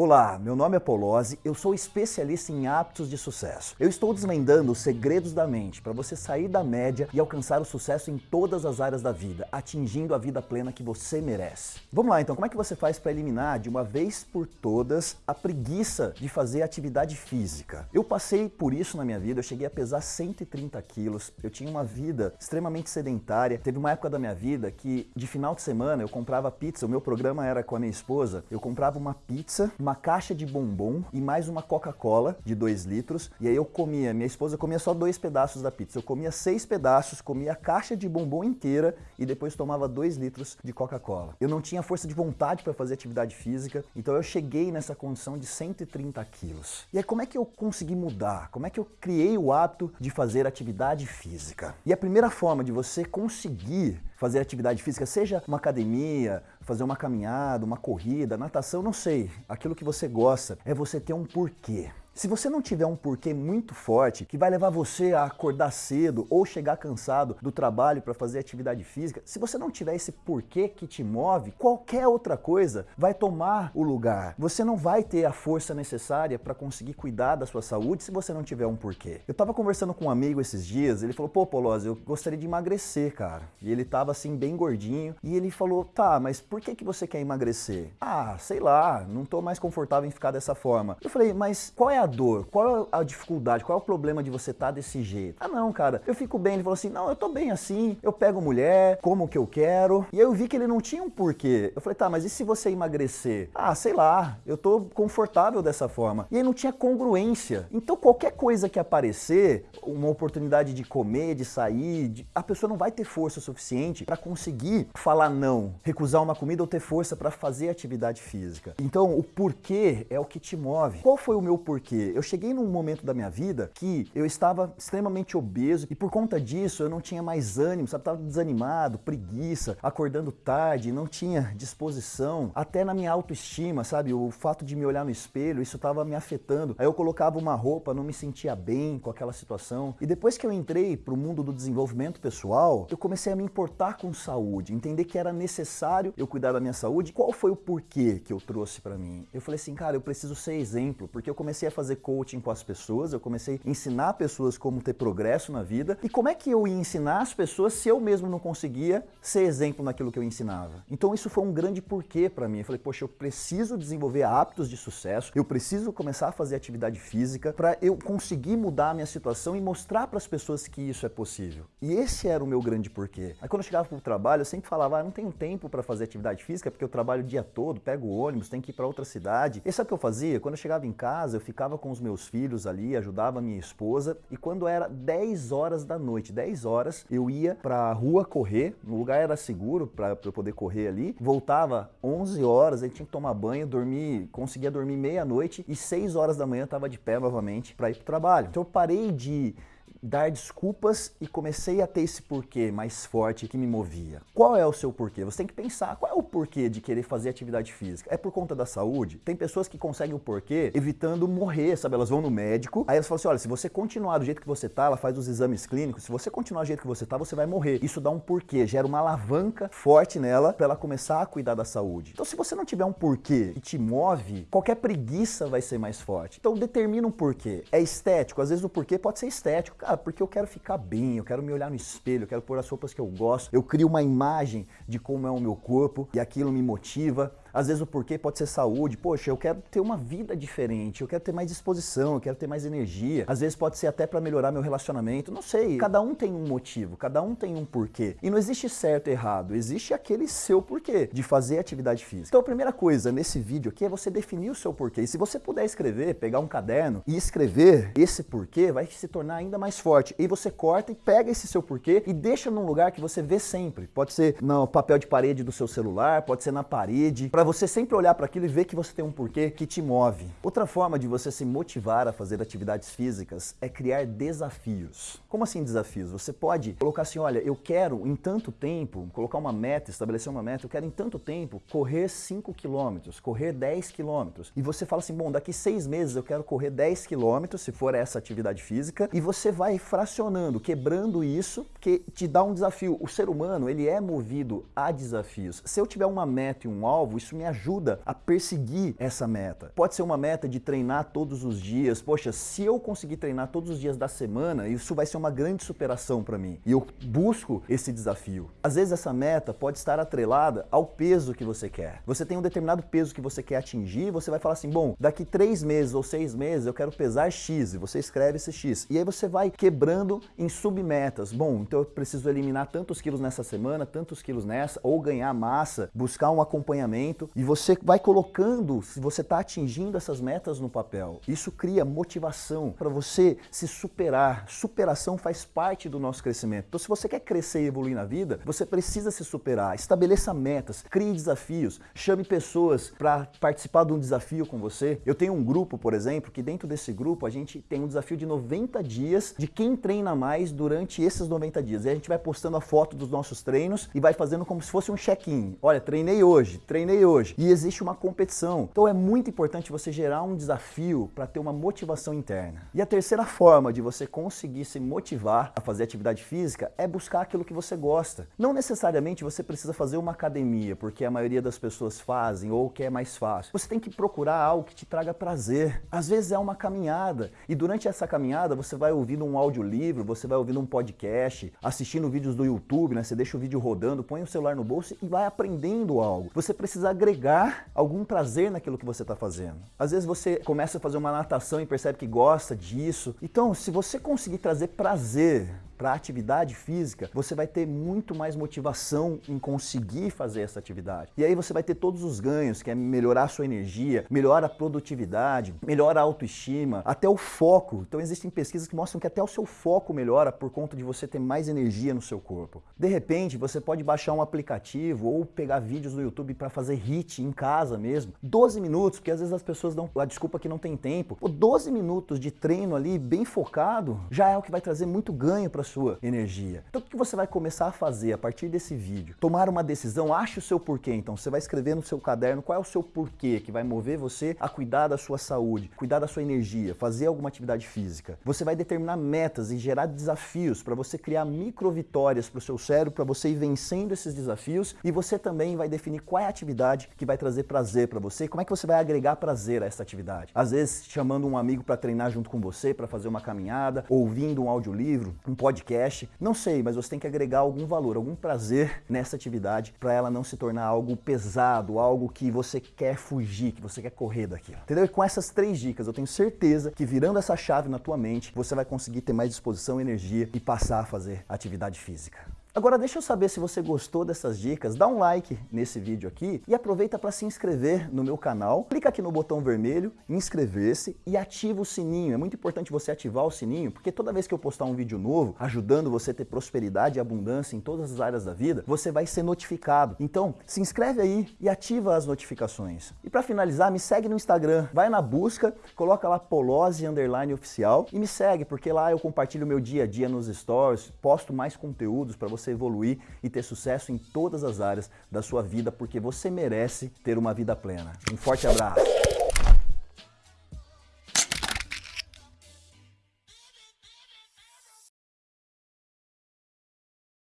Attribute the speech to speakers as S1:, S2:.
S1: Olá, meu nome é Polozzi, eu sou especialista em hábitos de sucesso. Eu estou desvendando os segredos da mente para você sair da média e alcançar o sucesso em todas as áreas da vida, atingindo a vida plena que você merece. Vamos lá então, como é que você faz para eliminar de uma vez por todas a preguiça de fazer atividade física? Eu passei por isso na minha vida, eu cheguei a pesar 130 quilos, eu tinha uma vida extremamente sedentária. Teve uma época da minha vida que de final de semana eu comprava pizza, o meu programa era com a minha esposa, eu comprava uma pizza, uma caixa de bombom e mais uma Coca-Cola de 2 litros. E aí eu comia, minha esposa comia só dois pedaços da pizza. Eu comia seis pedaços, comia a caixa de bombom inteira e depois tomava 2 litros de Coca-Cola. Eu não tinha força de vontade para fazer atividade física, então eu cheguei nessa condição de 130 quilos. E aí como é que eu consegui mudar? Como é que eu criei o hábito de fazer atividade física? E a primeira forma de você conseguir fazer atividade física, seja uma academia, fazer uma caminhada, uma corrida, natação, não sei. Aquilo que você gosta é você ter um porquê. Se você não tiver um porquê muito forte, que vai levar você a acordar cedo ou chegar cansado do trabalho para fazer atividade física, se você não tiver esse porquê que te move, qualquer outra coisa vai tomar o lugar. Você não vai ter a força necessária para conseguir cuidar da sua saúde se você não tiver um porquê. Eu tava conversando com um amigo esses dias, ele falou, pô, Polozzi, eu gostaria de emagrecer, cara. E ele tava assim, bem gordinho, e ele falou, tá, mas por que que você quer emagrecer? Ah, sei lá, não tô mais confortável em ficar dessa forma. Eu falei, mas qual é a dor? Qual é a dificuldade? Qual é o problema de você estar tá desse jeito? Ah não, cara, eu fico bem. Ele falou assim, não, eu tô bem assim, eu pego mulher, como o que eu quero. E aí eu vi que ele não tinha um porquê. Eu falei, tá, mas e se você emagrecer? Ah, sei lá, eu tô confortável dessa forma. E aí não tinha congruência. Então qualquer coisa que aparecer, uma oportunidade de comer, de sair, de... a pessoa não vai ter força suficiente para conseguir falar não, recusar uma comida ou ter força para fazer atividade física. Então o porquê é o que te move. Qual foi o meu porquê? Eu cheguei num momento da minha vida que eu estava extremamente obeso e por conta disso eu não tinha mais ânimo, sabe? Tava desanimado, preguiça, acordando tarde, não tinha disposição, até na minha autoestima, sabe? O fato de me olhar no espelho, isso estava me afetando. Aí eu colocava uma roupa, não me sentia bem com aquela situação. E depois que eu entrei para o mundo do desenvolvimento pessoal, eu comecei a me importar com saúde, entender que era necessário eu cuidar da minha saúde. Qual foi o porquê que eu trouxe para mim? Eu falei assim, cara, eu preciso ser exemplo, porque eu comecei a fazer fazer coaching com as pessoas, eu comecei a ensinar pessoas como ter progresso na vida. E como é que eu ia ensinar as pessoas se eu mesmo não conseguia ser exemplo naquilo que eu ensinava? Então isso foi um grande porquê para mim. Eu falei, poxa, eu preciso desenvolver hábitos de sucesso, eu preciso começar a fazer atividade física para eu conseguir mudar a minha situação e mostrar para as pessoas que isso é possível. E esse era o meu grande porquê. Aí quando eu chegava para o trabalho, eu sempre falava, ah, não tenho tempo para fazer atividade física porque eu trabalho o dia todo, pego o ônibus, tenho que ir para outra cidade. E sabe o que eu fazia? Quando eu chegava em casa, eu ficava com os meus filhos ali, ajudava minha esposa e quando era 10 horas da noite, 10 horas, eu ia pra rua correr, no lugar era seguro para eu poder correr ali, voltava 11 horas, aí tinha que tomar banho, dormir, conseguia dormir meia-noite e 6 horas da manhã estava de pé novamente para ir pro trabalho. Então eu parei de dar desculpas e comecei a ter esse porquê mais forte que me movia. Qual é o seu porquê? Você tem que pensar, qual é o porquê de querer fazer atividade física? É por conta da saúde? Tem pessoas que conseguem o porquê evitando morrer, sabe? Elas vão no médico, aí elas falam assim, olha, se você continuar do jeito que você tá, ela faz os exames clínicos, se você continuar do jeito que você tá, você vai morrer. Isso dá um porquê, gera uma alavanca forte nela para ela começar a cuidar da saúde. Então se você não tiver um porquê que te move, qualquer preguiça vai ser mais forte. Então determina um porquê. É estético, às vezes o porquê pode ser estético. Cara, porque eu quero ficar bem, eu quero me olhar no espelho, eu quero pôr as roupas que eu gosto, eu crio uma imagem de como é o meu corpo e aquilo me motiva. Às vezes o porquê pode ser saúde. Poxa, eu quero ter uma vida diferente, eu quero ter mais disposição, eu quero ter mais energia. Às vezes pode ser até para melhorar meu relacionamento. Não sei. Cada um tem um motivo, cada um tem um porquê. E não existe certo e errado, existe aquele seu porquê de fazer atividade física. Então a primeira coisa nesse vídeo aqui é você definir o seu porquê. E se você puder escrever, pegar um caderno e escrever esse porquê, vai se tornar ainda mais forte. E você corta e pega esse seu porquê e deixa num lugar que você vê sempre. Pode ser no papel de parede do seu celular, pode ser na parede, para você sempre olhar para aquilo e ver que você tem um porquê que te move. Outra forma de você se motivar a fazer atividades físicas é criar desafios. Como assim desafios? Você pode colocar assim, olha, eu quero em tanto tempo, colocar uma meta, estabelecer uma meta, eu quero em tanto tempo correr 5 quilômetros, correr 10 quilômetros. E você fala assim, bom, daqui seis meses eu quero correr 10 quilômetros, se for essa atividade física, e você vai fracionando, quebrando isso, que te dá um desafio. O ser humano, ele é movido a desafios. Se eu tiver uma meta e um alvo, isso me ajuda a perseguir essa meta. Pode ser uma meta de treinar todos os dias. Poxa, se eu conseguir treinar todos os dias da semana, isso vai ser uma grande superação para mim. E eu busco esse desafio. Às vezes essa meta pode estar atrelada ao peso que você quer. Você tem um determinado peso que você quer atingir, você vai falar assim, bom, daqui três meses ou seis meses eu quero pesar X, e você escreve esse X. E aí você vai quebrando em submetas. Bom, então eu preciso eliminar tantos quilos nessa semana, tantos quilos nessa, ou ganhar massa, buscar um acompanhamento, e você vai colocando se você está atingindo essas metas no papel. Isso cria motivação para você se superar. Superação faz parte do nosso crescimento. Então, se você quer crescer e evoluir na vida, você precisa se superar. Estabeleça metas, crie desafios, chame pessoas para participar de um desafio com você. Eu tenho um grupo, por exemplo, que dentro desse grupo a gente tem um desafio de 90 dias de quem treina mais durante esses 90 dias. E a gente vai postando a foto dos nossos treinos e vai fazendo como se fosse um check-in. Olha, treinei hoje, treinei. E existe uma competição. Então é muito importante você gerar um desafio para ter uma motivação interna. E a terceira forma de você conseguir se motivar a fazer atividade física é buscar aquilo que você gosta. Não necessariamente você precisa fazer uma academia, porque a maioria das pessoas fazem ou que é mais fácil. Você tem que procurar algo que te traga prazer. Às vezes é uma caminhada e durante essa caminhada você vai ouvindo um audiolivro, você vai ouvindo um podcast, assistindo vídeos do YouTube, né? Você deixa o vídeo rodando, põe o celular no bolso e vai aprendendo algo. Você precisa agregar algum prazer naquilo que você está fazendo. Às vezes você começa a fazer uma natação e percebe que gosta disso. Então, se você conseguir trazer prazer para atividade física, você vai ter muito mais motivação em conseguir fazer essa atividade. E aí você vai ter todos os ganhos, que é melhorar a sua energia, melhora a produtividade, melhora a autoestima, até o foco. Então existem pesquisas que mostram que até o seu foco melhora por conta de você ter mais energia no seu corpo. De repente, você pode baixar um aplicativo ou pegar vídeos no YouTube para fazer HIIT em casa mesmo. 12 minutos, porque às vezes as pessoas dão a desculpa que não tem tempo. Pô, 12 minutos de treino ali bem focado já é o que vai trazer muito ganho para sua energia. Então o que você vai começar a fazer a partir desse vídeo? Tomar uma decisão, ache o seu porquê. Então você vai escrever no seu caderno qual é o seu porquê que vai mover você a cuidar da sua saúde, cuidar da sua energia, fazer alguma atividade física. Você vai determinar metas e gerar desafios para você criar micro vitórias para o seu cérebro, para você ir vencendo esses desafios e você também vai definir qual é a atividade que vai trazer prazer para você como é que você vai agregar prazer a essa atividade. Às vezes chamando um amigo para treinar junto com você, para fazer uma caminhada, ouvindo um audiolivro, um podcast podcast, não sei, mas você tem que agregar algum valor, algum prazer nessa atividade para ela não se tornar algo pesado, algo que você quer fugir, que você quer correr daquilo. Entendeu? E com essas três dicas, eu tenho certeza que virando essa chave na tua mente, você vai conseguir ter mais disposição, energia e passar a fazer atividade física. Agora deixa eu saber se você gostou dessas dicas, dá um like nesse vídeo aqui e aproveita para se inscrever no meu canal. Clica aqui no botão vermelho, inscrever-se e ativa o sininho. É muito importante você ativar o sininho, porque toda vez que eu postar um vídeo novo, ajudando você a ter prosperidade e abundância em todas as áreas da vida, você vai ser notificado. Então, se inscreve aí e ativa as notificações. E para finalizar, me segue no Instagram, vai na busca, coloca lá Polose Underline Oficial e me segue, porque lá eu compartilho meu dia a dia nos stories, posto mais conteúdos para você você evoluir e ter sucesso em todas as áreas da sua vida, porque você merece ter uma vida plena. Um forte abraço!